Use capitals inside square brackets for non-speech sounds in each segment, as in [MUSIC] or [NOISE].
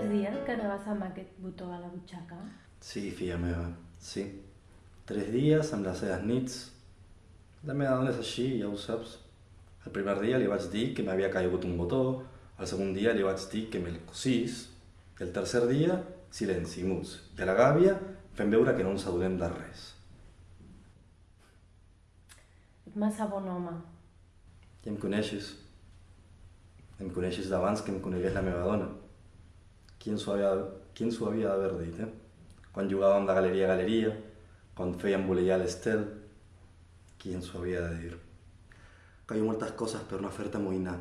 dies que anaves amb aquest botó a la butxaca? Sí, filla meva, sí. Tres dies amb les seves nits. La meva dona és així, ja ho saps. El primer dia li vaig dir que m'havia caigut un botó, el segon dia li vaig dir que me'l cosís, i el tercer dia, silenci, muts. I a la gàbia fem veure que no ens adonem de res. Ets massa bon home. I em coneixes. Em coneixes d'abans que em conegués la meva dona. D'haver dit, eh? Quan jugàvem de galeria a galeria, quan fèiem voleiar l'estel, qui ens ho havia de dir? Ha moltes coses per no fer-te amoïnar.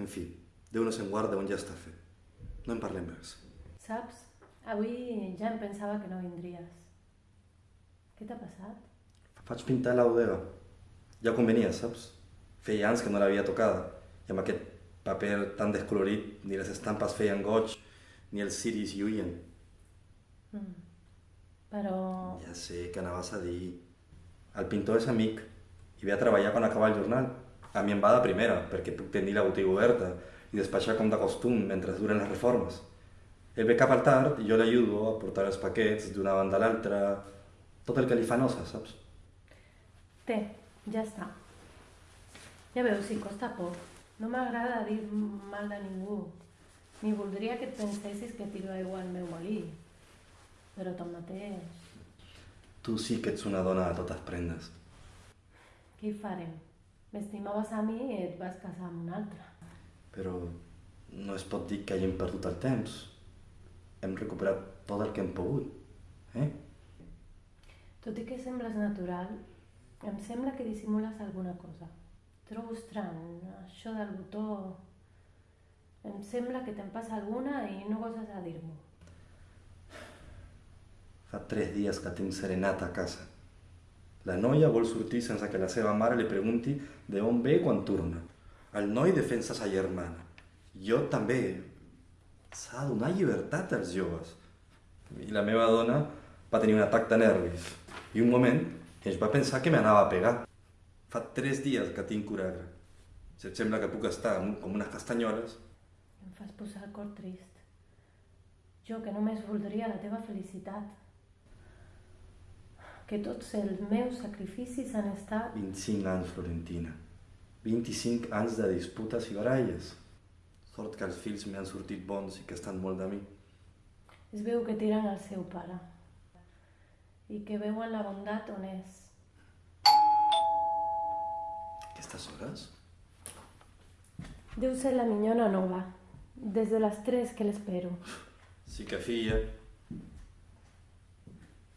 En fi, Déu no se'n guarda on ja està fet. No en parlem més. Saps? Avui ja em pensava que no vindries. Què t'ha passat? Vaig pintar la bodega. Ja convenia, saps? Feia anys que no l'havia tocada. I amb aquest paper tan descolorit, ni les estampes feien goig, ni els ciris lluïen. Mm. Però... Ja sé que anaves a dir... El pintor és amic i ve a treballar quan acaba el jornal. A mi em va de primera, perquè puc tenir la botiga oberta i despatxar com de costum mentre duren les reformes. Ell ve cap al tard i jo l'ajudo a portar els paquets d'una banda a l'altra, tot el que li fa nosa, saps? Té, ja està. Ja veus, si costa poc. No m'agrada dir mal de ningú. Ni voldria que et pensessis que tiro aigua al meu molí. Però tanmateix... Tu sí que ets una dona de totes prendes. Què hi farem? M'estimaves a mi i et vas casar amb un altre. Però no es pot dir que hàgim perdut el temps. Hem recuperat tot el que hem pogut. Eh? Tot i que sembles natural, em sembla que dissimules alguna cosa. Trobo estrany, això del botó... Em sembla que te'n passa alguna i no goses a dir-m'ho. Fa tres dies que tinc serenata a casa. La noia vol sortir sense que la seva mare li pregunti de on ve quan torna. El noi defensa sa germana. Jo també. S'ha de donar llibertat als joves. I la meva dona va tenir un atac de nervis. I un moment es va pensar que m'anava a pegar. Fa tres dies que tinc coragra. Si et sembla que puc estar com unes castanyoles... Em fas posar el cor trist. Jo que només voldria la teva felicitat. Que tots els meus sacrificis han estat... 25 anys, Florentina. 25 anys de disputes i baralles. Sort que els fills m'han sortit bons i que estan molt de mi. Es veu que tiren al seu pare. I que veuen la bondat on és. Aquestes hores? Deu ser la minyona nova. Des de les 3 que l'espero. Sí que filla.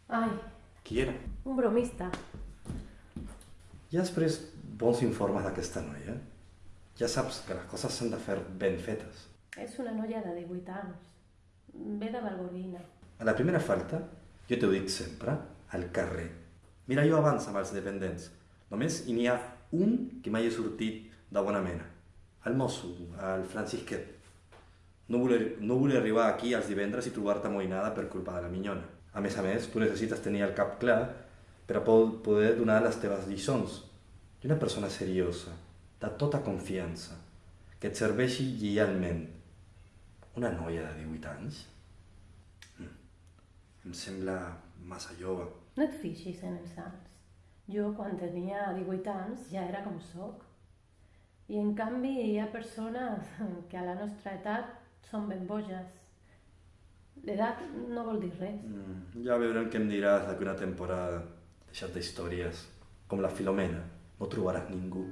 Ai, Qui era? un bromista. Ja has pres bons informes d'aquesta noia? Ja saps que les coses s'han de fer ben fetes. És una noia de 18 anys. Ve de Valgorguina. A la primera falta, jo t'ho dic sempre, al carrer. Mira, jo abans amb els dependents. Només hi n'hi ha un que mai he sortit de bona mena. El mosso, el Francisquet. No voler, no voler arribar aquí els divendres i trobar-te amoïnada per culpa de la minyona. A més a més, tu necessites tenir el cap clar per a po- poder donar les teves lliçons. I una persona seriosa, de tota confiança, que et serveixi lleialment. Una noia de 18 anys? Mm. Em sembla massa jove. No et fixis en els anys. Jo, quan tenia 18 anys, ja era com sóc. I en canvi hi ha persones [LAUGHS] que a la nostra edat són ben boges. L'edat no vol dir res. Mm. Ja veurem què em diràs d'aquí una temporada. Deixat d'històries. Com la Filomena. No trobaràs ningú.